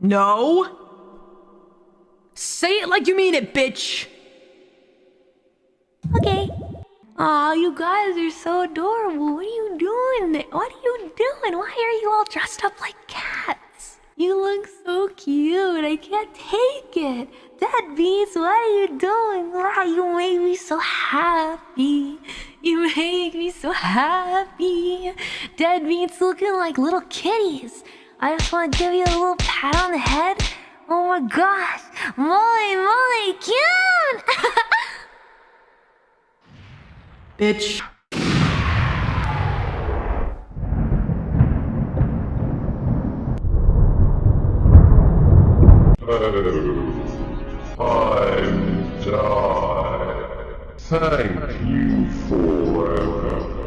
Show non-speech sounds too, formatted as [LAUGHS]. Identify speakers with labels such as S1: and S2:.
S1: No. Say it like you mean it, bitch.
S2: Okay. Aw, you guys are so adorable. What are you doing? What are you doing? Why are you all dressed up like cats? You look so cute. I can't take it. Deadbeats, what are you doing? Wow, you make me so happy. You make me so happy. Dead Deadbeats looking like little kitties. I just want to give you a little pat on the head. Oh my gosh. Molly, Molly, cute! [LAUGHS]
S1: Bitch. [LAUGHS]
S3: I'm die. Thank you for